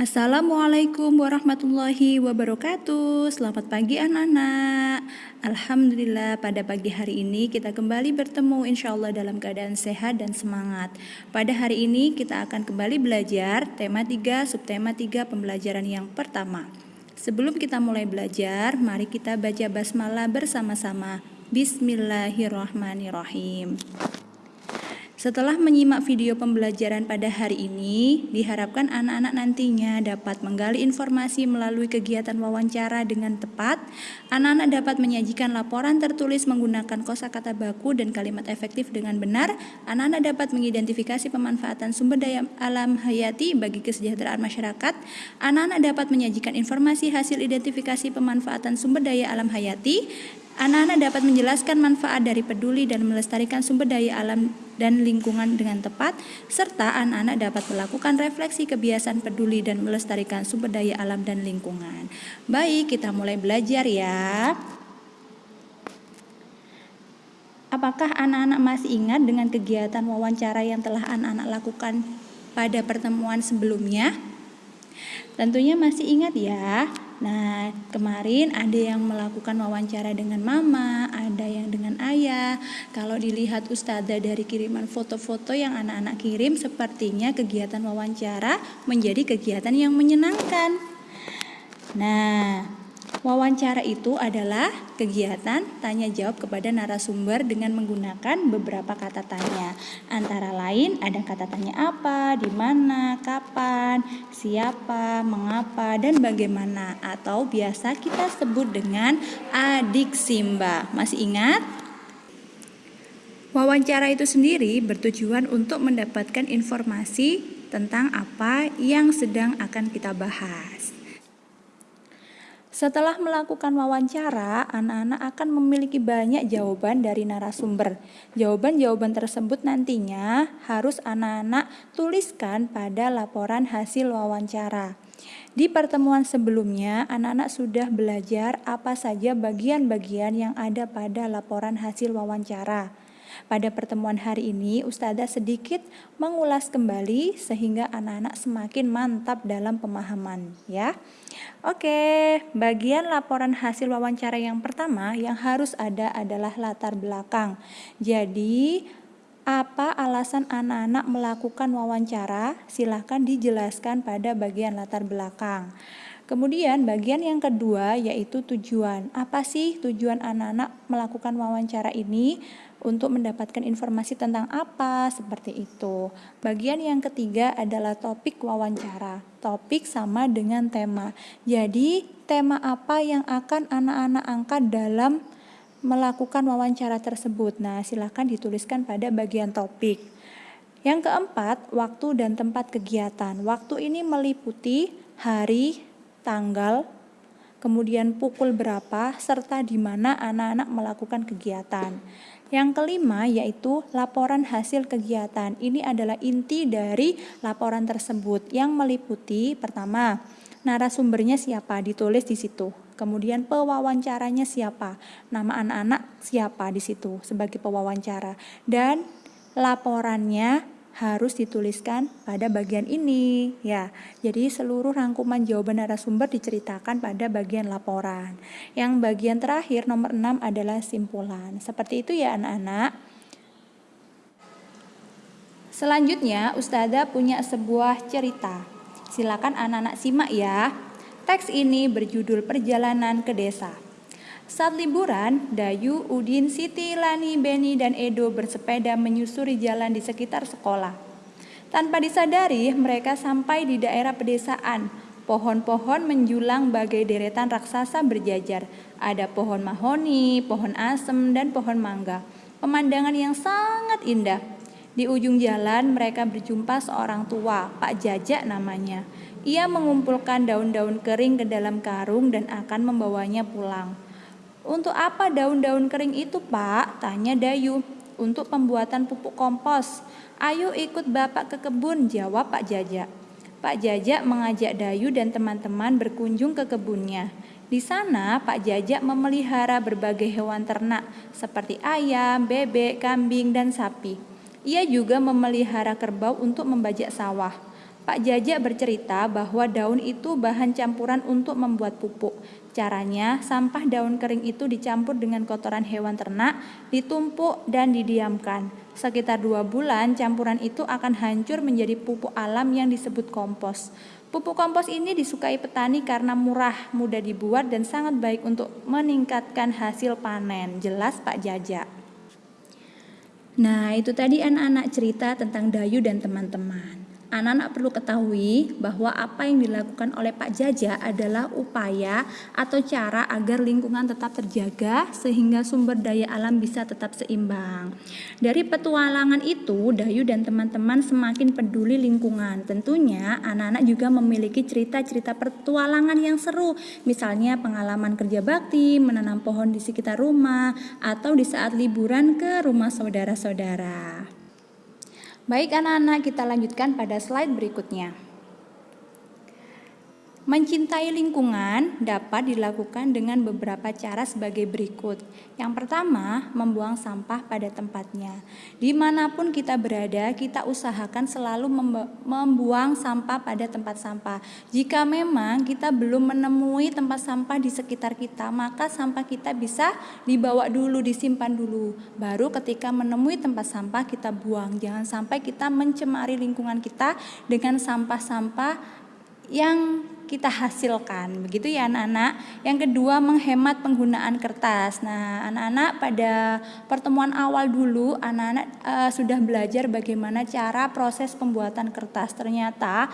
Assalamualaikum warahmatullahi wabarakatuh. Selamat pagi anak-anak Alhamdulillah pada pagi hari ini kita kembali bertemu insya Allah dalam keadaan sehat dan semangat. Pada hari ini kita akan kembali belajar tema 3 subtema 3 pembelajaran yang pertama. Sebelum kita mulai belajar, mari kita baca basmalah bersama-sama. Bismillahirrahmanirrahim setelah menyimak video pembelajaran pada hari ini, diharapkan anak-anak nantinya dapat menggali informasi melalui kegiatan wawancara dengan tepat. Anak-anak dapat menyajikan laporan tertulis menggunakan kosakata baku dan kalimat efektif dengan benar. Anak-anak dapat mengidentifikasi pemanfaatan sumber daya alam hayati bagi kesejahteraan masyarakat. Anak-anak dapat menyajikan informasi hasil identifikasi pemanfaatan sumber daya alam hayati Anak-anak dapat menjelaskan manfaat dari peduli dan melestarikan sumber daya alam dan lingkungan dengan tepat, serta anak-anak dapat melakukan refleksi kebiasaan peduli dan melestarikan sumber daya alam dan lingkungan. Baik, kita mulai belajar ya. Apakah anak-anak masih ingat dengan kegiatan wawancara yang telah anak-anak lakukan pada pertemuan sebelumnya? Tentunya masih ingat ya. Nah, kemarin ada yang melakukan wawancara dengan mama, ada yang dengan ayah. Kalau dilihat ustazah dari kiriman foto-foto yang anak-anak kirim, sepertinya kegiatan wawancara menjadi kegiatan yang menyenangkan. Nah, Wawancara itu adalah kegiatan tanya jawab kepada narasumber dengan menggunakan beberapa kata tanya. Antara lain ada kata tanya apa, di mana, kapan, siapa, mengapa, dan bagaimana atau biasa kita sebut dengan adik simba. Masih ingat? Wawancara itu sendiri bertujuan untuk mendapatkan informasi tentang apa yang sedang akan kita bahas. Setelah melakukan wawancara, anak-anak akan memiliki banyak jawaban dari narasumber. Jawaban-jawaban tersebut nantinya harus anak-anak tuliskan pada laporan hasil wawancara. Di pertemuan sebelumnya, anak-anak sudah belajar apa saja bagian-bagian yang ada pada laporan hasil wawancara. Pada pertemuan hari ini, Ustazah sedikit mengulas kembali sehingga anak-anak semakin mantap dalam pemahaman ya. Oke, bagian laporan hasil wawancara yang pertama yang harus ada adalah latar belakang. Jadi, apa alasan anak-anak melakukan wawancara? Silahkan dijelaskan pada bagian latar belakang. Kemudian bagian yang kedua yaitu tujuan. Apa sih tujuan anak-anak melakukan wawancara ini? Untuk mendapatkan informasi tentang apa seperti itu. Bagian yang ketiga adalah topik wawancara. Topik sama dengan tema. Jadi, tema apa yang akan anak-anak angkat dalam melakukan wawancara tersebut? Nah, silakan dituliskan pada bagian topik. Yang keempat, waktu dan tempat kegiatan. Waktu ini meliputi hari, tanggal, kemudian pukul berapa, serta di mana anak-anak melakukan kegiatan. Yang kelima yaitu laporan hasil kegiatan. Ini adalah inti dari laporan tersebut yang meliputi pertama, narasumbernya siapa ditulis di situ. Kemudian pewawancaranya siapa? Nama anak-anak siapa di situ sebagai pewawancara dan laporannya harus dituliskan pada bagian ini ya. Jadi seluruh rangkuman jawaban narasumber diceritakan pada bagian laporan. Yang bagian terakhir nomor 6 adalah simpulan. Seperti itu ya anak-anak. Selanjutnya Ustazah punya sebuah cerita. Silakan anak-anak simak ya. Teks ini berjudul Perjalanan ke Desa. Saat liburan, Dayu, Udin, Siti, Lani, Beni, dan Edo bersepeda menyusuri jalan di sekitar sekolah. Tanpa disadari, mereka sampai di daerah pedesaan. Pohon-pohon menjulang bagai deretan raksasa berjajar. Ada pohon mahoni, pohon asem, dan pohon mangga. Pemandangan yang sangat indah. Di ujung jalan mereka berjumpa seorang tua, Pak Jajak namanya. Ia mengumpulkan daun-daun kering ke dalam karung dan akan membawanya pulang. Untuk apa daun-daun kering itu, Pak? Tanya Dayu. Untuk pembuatan pupuk kompos. Ayo ikut Bapak ke kebun, jawab Pak Jajak. Pak Jajak mengajak Dayu dan teman-teman berkunjung ke kebunnya. Di sana, Pak Jajak memelihara berbagai hewan ternak seperti ayam, bebek, kambing, dan sapi. Ia juga memelihara kerbau untuk membajak sawah. Pak Jajak bercerita bahwa daun itu bahan campuran untuk membuat pupuk. Caranya, sampah daun kering itu dicampur dengan kotoran hewan ternak, ditumpuk dan didiamkan. Sekitar dua bulan, campuran itu akan hancur menjadi pupuk alam yang disebut kompos. Pupuk kompos ini disukai petani karena murah, mudah dibuat, dan sangat baik untuk meningkatkan hasil panen. Jelas Pak Jajak. Nah, itu tadi anak-anak cerita tentang Dayu dan teman-teman. Anak-anak perlu ketahui bahwa apa yang dilakukan oleh Pak Jaja adalah upaya atau cara agar lingkungan tetap terjaga sehingga sumber daya alam bisa tetap seimbang. Dari petualangan itu, Dayu dan teman-teman semakin peduli lingkungan. Tentunya anak-anak juga memiliki cerita-cerita petualangan yang seru, misalnya pengalaman kerja bakti, menanam pohon di sekitar rumah, atau di saat liburan ke rumah saudara-saudara. Baik anak-anak, kita lanjutkan pada slide berikutnya. Mencintai lingkungan dapat dilakukan dengan beberapa cara sebagai berikut. Yang pertama, membuang sampah pada tempatnya. Di mana pun kita berada, kita usahakan selalu membuang sampah pada tempat sampah. Jika memang kita belum menemui tempat sampah di sekitar kita, maka sampah kita bisa dibawa dulu, disimpan dulu. Baru ketika menemui tempat sampah, kita buang. Jangan sampai kita mencemari lingkungan kita dengan sampah-sampah yang kita hasilkan. Begitu ya anak-anak. Yang kedua menghemat penggunaan kertas. Nah, anak-anak pada pertemuan awal dulu anak-anak uh, sudah belajar bagaimana cara proses pembuatan kertas. Ternyata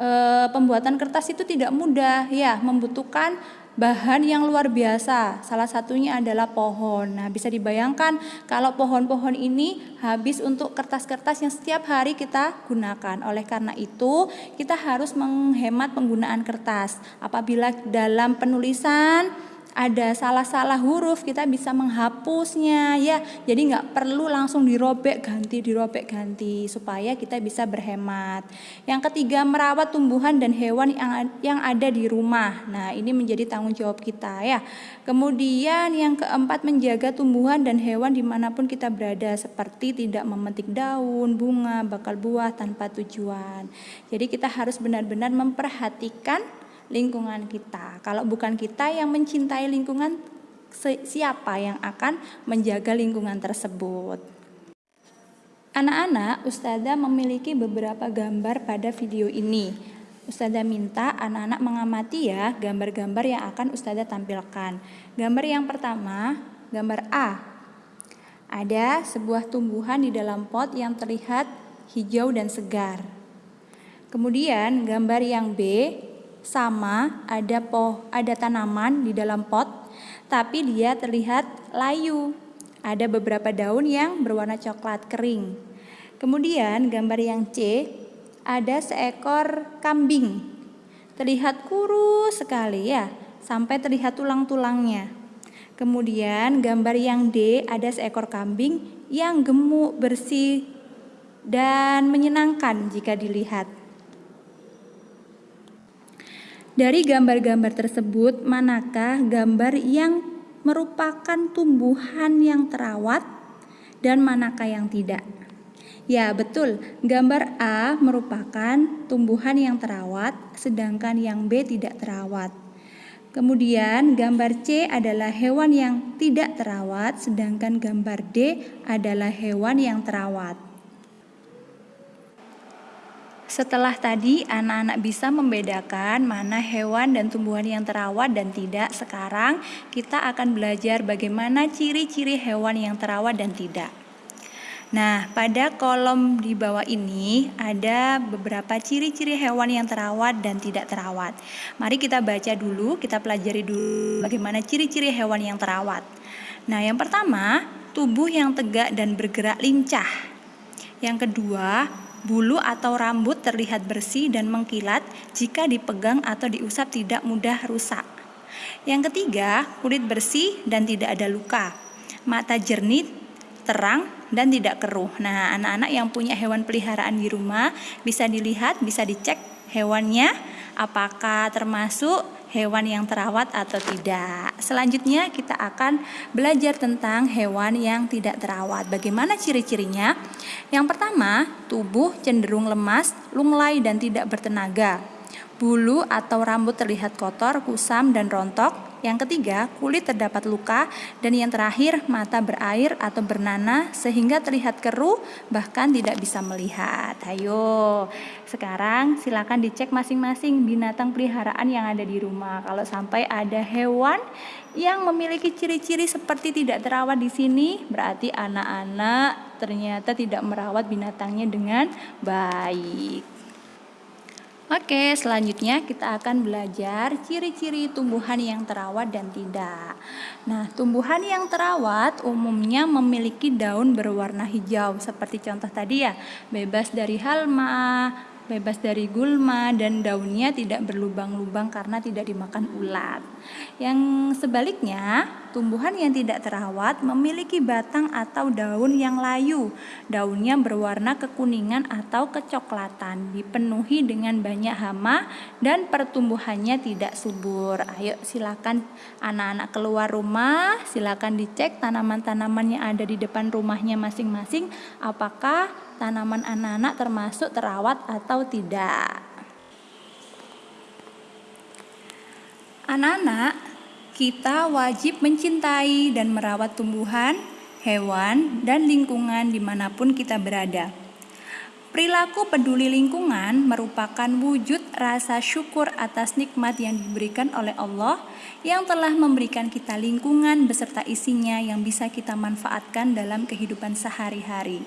uh, pembuatan kertas itu tidak mudah ya, membutuhkan bahan yang luar biasa. Salah satunya adalah pohon. Nah, bisa dibayangkan kalau pohon-pohon ini habis untuk kertas-kertas yang setiap hari kita gunakan. Oleh karena itu, kita harus menghemat penggunaan kertas. Apabila dalam penulisan ada salah-salah huruf kita bisa menghapusnya ya. Jadi nggak perlu langsung dirobek ganti dirobek ganti supaya kita bisa berhemat. Yang ketiga merawat tumbuhan dan hewan yang yang ada di rumah. Nah ini menjadi tanggung jawab kita ya. Kemudian yang keempat menjaga tumbuhan dan hewan di mana pun kita berada seperti tidak memetik daun bunga bakal buah tanpa tujuan. Jadi kita harus benar-benar memperhatikan lingkungan kita. Kalau bukan kita yang mencintai lingkungan, siapa yang akan menjaga lingkungan tersebut? Anak-anak, Ustazah memiliki beberapa gambar pada video ini. Ustazah minta anak-anak mengamati ya gambar-gambar yang akan Ustazah tampilkan. Gambar yang pertama, gambar A. Ada sebuah tumbuhan di dalam pot yang terlihat hijau dan segar. Kemudian gambar yang B sama ada poh ada tanaman di dalam pot tapi dia terlihat layu. Ada beberapa daun yang berwarna coklat kering. Kemudian gambar yang C ada seekor kambing. Terlihat kurus sekali ya, sampai terlihat tulang-tulangnya. Kemudian gambar yang D ada seekor kambing yang gemuk, bersih dan menyenangkan jika dilihat. Dari gambar-gambar tersebut, manakah gambar yang merupakan tumbuhan yang terawat dan manakah yang tidak? Ya, betul. Gambar A merupakan tumbuhan yang terawat, sedangkan yang B tidak terawat. Kemudian gambar C adalah hewan yang tidak terawat, sedangkan gambar D adalah hewan yang terawat. Setelah tadi anak-anak bisa membedakan mana hewan dan tumbuhan yang terawat dan tidak, sekarang kita akan belajar bagaimana ciri-ciri hewan yang terawat dan tidak. Nah, pada kolom di bawah ini ada beberapa ciri-ciri hewan yang terawat dan tidak terawat. Mari kita baca dulu, kita pelajari dulu bagaimana ciri-ciri hewan yang terawat. Nah, yang pertama, tubuh yang tegak dan bergerak lincah. Yang kedua, Bulu atau rambut terlihat bersih dan mengkilat jika dipegang atau diusap tidak mudah rusak. Yang ketiga, kulit bersih dan tidak ada luka. Mata jernih, terang, dan tidak keruh. Nah, anak-anak yang punya hewan peliharaan di rumah bisa dilihat, bisa dicek hewannya apakah termasuk hewan yang terawat atau tidak. Selanjutnya kita akan belajar tentang hewan yang tidak terawat. Bagaimana ciri-cirinya? Yang pertama, tubuh cenderung lemas, lunglai dan tidak bertenaga. Bulu atau rambut terlihat kotor, kusam dan rontok. Yang ketiga, kulit terdapat luka dan yang terakhir, mata berair atau bernanah sehingga terlihat keruh bahkan tidak bisa melihat. Ayo, sekarang silakan dicek masing-masing binatang peliharaan yang ada di rumah. Kalau sampai ada hewan yang memiliki ciri-ciri seperti tidak terawat di sini, berarti anak-anak ternyata tidak merawat binatangnya dengan baik. Oke, selanjutnya kita akan belajar ciri-ciri tumbuhan yang terawat dan tidak. Nah, tumbuhan yang terawat umumnya memiliki daun berwarna hijau, seperti contoh tadi ya, bebas dari halma, bebas dari gulma dan daunnya tidak berlubang-lubang karena tidak dimakan ulat. Yang sebaliknya, tumbuhan yang tidak terawat memiliki batang atau daun yang layu. Daunnya berwarna kekuningan atau kecoklatan, dipenuhi dengan banyak hama dan pertumbuhannya tidak subur. Ayo silakan anak-anak keluar rumah, silakan dicek tanaman-tanaman yang ada di depan rumahnya masing-masing apakah tanaman anak-anak termasuk terawat atau tidak. Anak-anak, kita wajib mencintai dan merawat tumbuhan, hewan, dan lingkungan di mana pun kita berada. Perilaku peduli lingkungan merupakan wujud rasa syukur atas nikmat yang diberikan oleh Allah yang telah memberikan kita lingkungan beserta isinya yang bisa kita manfaatkan dalam kehidupan sehari-hari.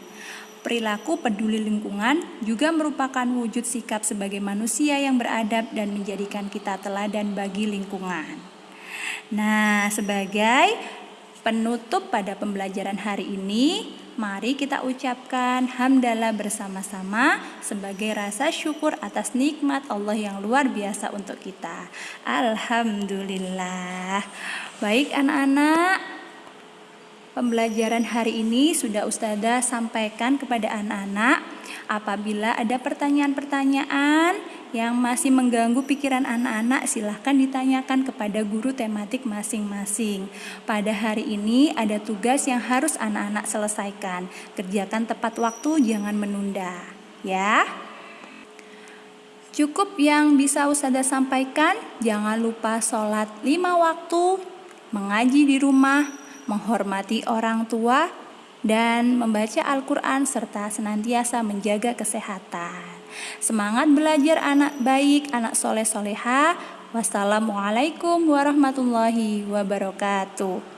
Perilaku peduli lingkungan juga merupakan wujud sikap sebagai manusia yang beradab dan menjadikan kita teladan bagi lingkungan. Nah, sebagai penutup pada pembelajaran hari ini, mari kita ucapkan hamdalah bersama-sama sebagai rasa syukur atas nikmat Allah yang luar biasa untuk kita. Alhamdulillah. Baik anak-anak, Pembelajaran hari ini sudah Ustazah sampaikan kepada anak-anak. Apabila ada pertanyaan-pertanyaan yang masih mengganggu pikiran anak-anak, silahkan ditanyakan kepada guru tematik masing-masing. Pada hari ini ada tugas yang harus anak-anak selesaikan. Kerjakan tepat waktu, jangan menunda. Ya. Cukup yang bisa Ustazah sampaikan, jangan lupa sholat lima waktu, mengaji di rumah, menghormati orang tua, dan membaca Al-Quran serta senantiasa menjaga kesehatan. Semangat belajar anak baik, anak soleh soleha. Wassalamualaikum warahmatullahi wabarakatuh.